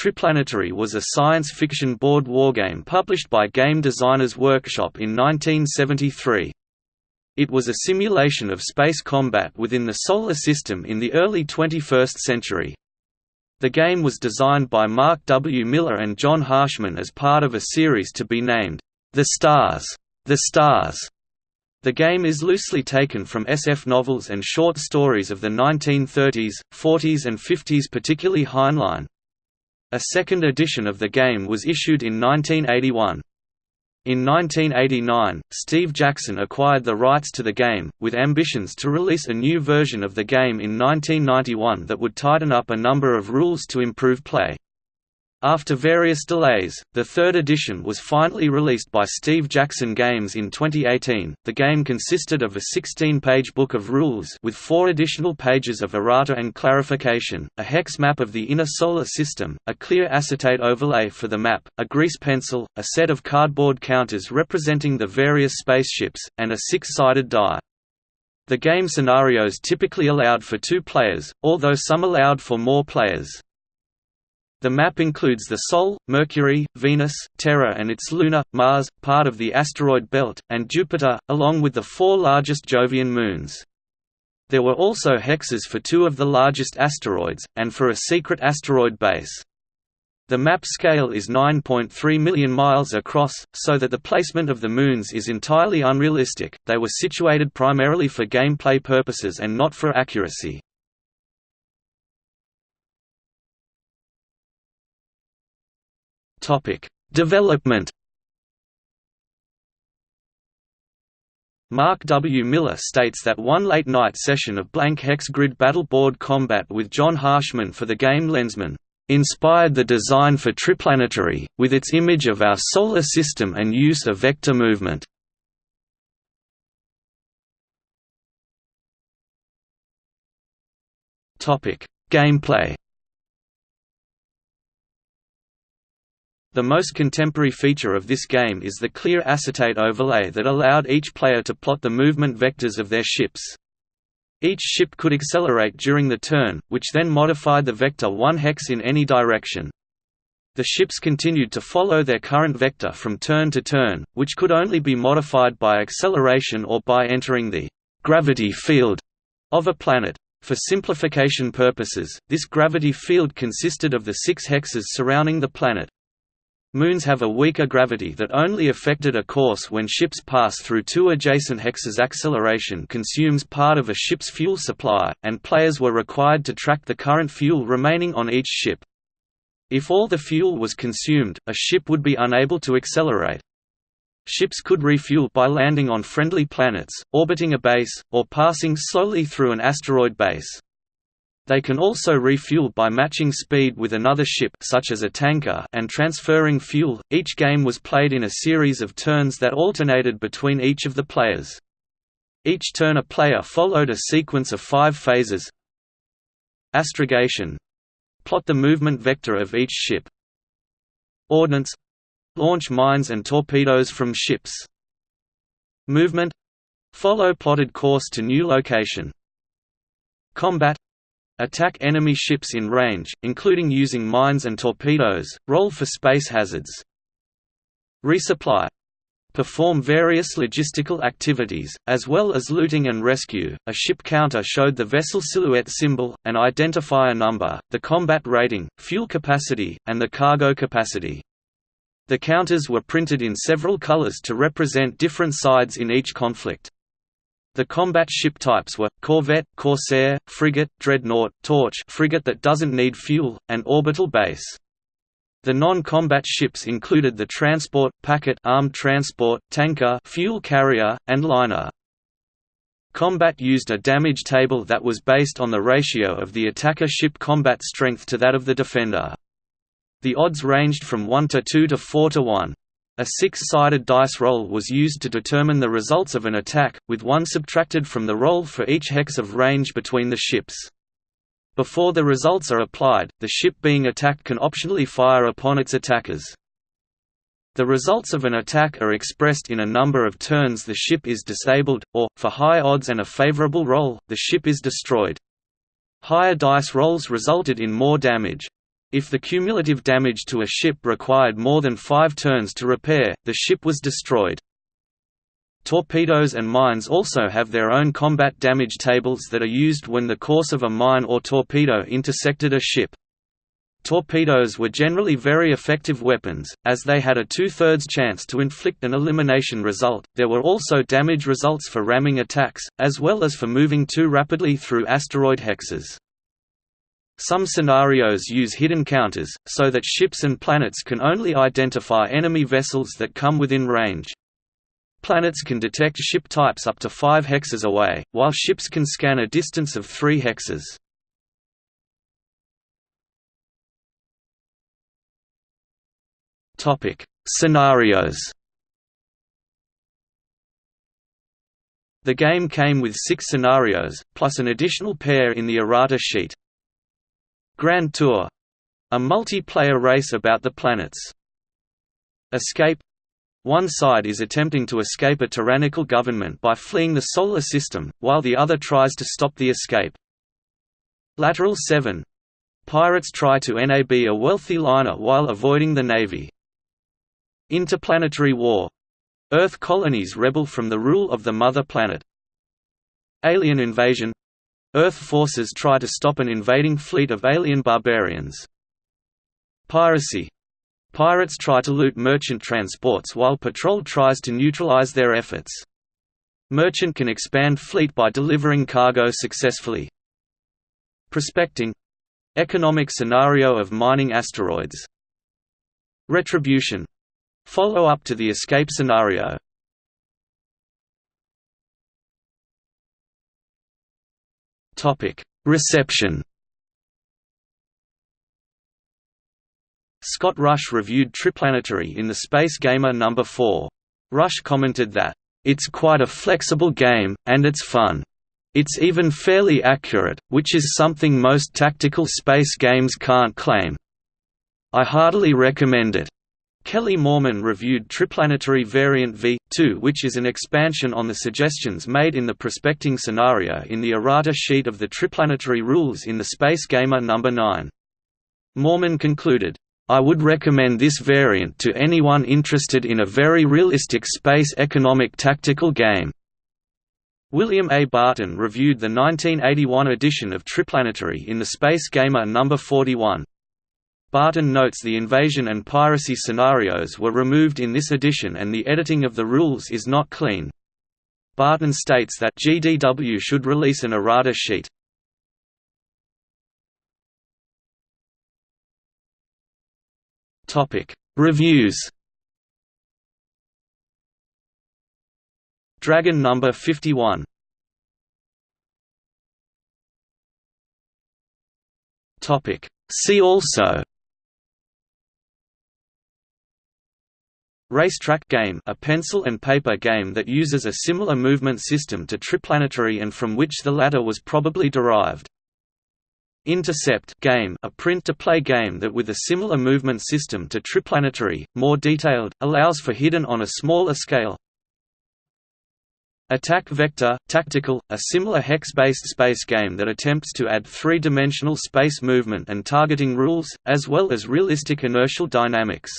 Triplanetary was a science fiction board wargame published by Game Designers Workshop in 1973. It was a simulation of space combat within the Solar System in the early 21st century. The game was designed by Mark W. Miller and John Harshman as part of a series to be named, The Stars. The Stars. The game is loosely taken from SF novels and short stories of the 1930s, 40s and 50s particularly Heinlein. A second edition of the game was issued in 1981. In 1989, Steve Jackson acquired the rights to the game, with ambitions to release a new version of the game in 1991 that would tighten up a number of rules to improve play. After various delays, the third edition was finally released by Steve Jackson Games in 2018. The game consisted of a 16-page book of rules with four additional pages of errata and clarification, a hex map of the inner solar system, a clear acetate overlay for the map, a grease pencil, a set of cardboard counters representing the various spaceships, and a six-sided die. The game scenarios typically allowed for two players, although some allowed for more players. The map includes the Sol, Mercury, Venus, Terra and its lunar, Mars, part of the asteroid belt, and Jupiter, along with the four largest Jovian moons. There were also hexes for two of the largest asteroids, and for a secret asteroid base. The map scale is 9.3 million miles across, so that the placement of the moons is entirely unrealistic, they were situated primarily for gameplay purposes and not for accuracy. Topic: Development. Mark W. Miller states that one late-night session of blank hex grid battle board combat with John Harshman for the game Lensman inspired the design for Triplanetary, with its image of our solar system and use of vector movement. Gameplay The most contemporary feature of this game is the clear acetate overlay that allowed each player to plot the movement vectors of their ships. Each ship could accelerate during the turn, which then modified the vector one hex in any direction. The ships continued to follow their current vector from turn to turn, which could only be modified by acceleration or by entering the gravity field of a planet. For simplification purposes, this gravity field consisted of the six hexes surrounding the planet. Moons have a weaker gravity that only affected a course when ships pass through two adjacent hexes acceleration consumes part of a ship's fuel supply, and players were required to track the current fuel remaining on each ship. If all the fuel was consumed, a ship would be unable to accelerate. Ships could refuel by landing on friendly planets, orbiting a base, or passing slowly through an asteroid base. They can also refuel by matching speed with another ship such as a tanker and transferring fuel. Each game was played in a series of turns that alternated between each of the players. Each turn a player followed a sequence of five phases. Astrogation. Plot the movement vector of each ship. Ordnance. Launch mines and torpedoes from ships. Movement. Follow plotted course to new location. Combat Attack enemy ships in range, including using mines and torpedoes, roll for space hazards. Resupply perform various logistical activities, as well as looting and rescue. A ship counter showed the vessel silhouette symbol, an identifier number, the combat rating, fuel capacity, and the cargo capacity. The counters were printed in several colors to represent different sides in each conflict. The combat ship types were, corvette, corsair, frigate, dreadnought, torch frigate that doesn't need fuel, and orbital base. The non-combat ships included the transport, packet armed transport, tanker fuel carrier, and liner. Combat used a damage table that was based on the ratio of the attacker ship combat strength to that of the defender. The odds ranged from 1 to 2 to 4 to 1. A six-sided dice roll was used to determine the results of an attack, with one subtracted from the roll for each hex of range between the ships. Before the results are applied, the ship being attacked can optionally fire upon its attackers. The results of an attack are expressed in a number of turns the ship is disabled, or, for high odds and a favorable roll, the ship is destroyed. Higher dice rolls resulted in more damage. If the cumulative damage to a ship required more than five turns to repair, the ship was destroyed. Torpedoes and mines also have their own combat damage tables that are used when the course of a mine or torpedo intersected a ship. Torpedoes were generally very effective weapons, as they had a two-thirds chance to inflict an elimination result. There were also damage results for ramming attacks, as well as for moving too rapidly through asteroid hexes. Some scenarios use hidden counters, so that ships and planets can only identify enemy vessels that come within range. Planets can detect ship types up to 5 hexes away, while ships can scan a distance of 3 hexes. Topic: Scenarios. The game came with 6 scenarios, plus an additional pair in the errata sheet. Grand Tour a multiplayer race about the planets. Escape one side is attempting to escape a tyrannical government by fleeing the Solar System, while the other tries to stop the escape. Lateral 7 Pirates try to NAB a wealthy liner while avoiding the Navy. Interplanetary War Earth colonies rebel from the rule of the Mother Planet. Alien Invasion Earth forces try to stop an invading fleet of alien barbarians. Piracy Pirates try to loot merchant transports while Patrol tries to neutralize their efforts. Merchant can expand fleet by delivering cargo successfully. Prospecting Economic scenario of mining asteroids. Retribution Follow-up to the escape scenario Reception Scott Rush reviewed Triplanetary in the Space Gamer No. 4. Rush commented that, "...it's quite a flexible game, and it's fun. It's even fairly accurate, which is something most tactical space games can't claim. I heartily recommend it." Kelly Mormon reviewed Triplanetary Variant V2 which is an expansion on the suggestions made in the prospecting scenario in the errata sheet of the Triplanetary rules in the Space Gamer No. 9. Mormon concluded, I would recommend this variant to anyone interested in a very realistic space economic tactical game. William A. Barton reviewed the 1981 edition of Triplanetary in the Space Gamer No. 41. Barton notes the invasion and piracy scenarios were removed in this edition and the editing of the rules is not clean. Barton states that GDW should release an errata sheet. Reviews. Dragon number 51. Topic: See also Racetrack game a pencil and paper game that uses a similar movement system to Triplanetary and from which the latter was probably derived. Intercept game a print-to-play game that with a similar movement system to Triplanetary, more detailed, allows for hidden on a smaller scale. Attack Vector Tactical, a similar hex-based space game that attempts to add three-dimensional space movement and targeting rules, as well as realistic inertial dynamics.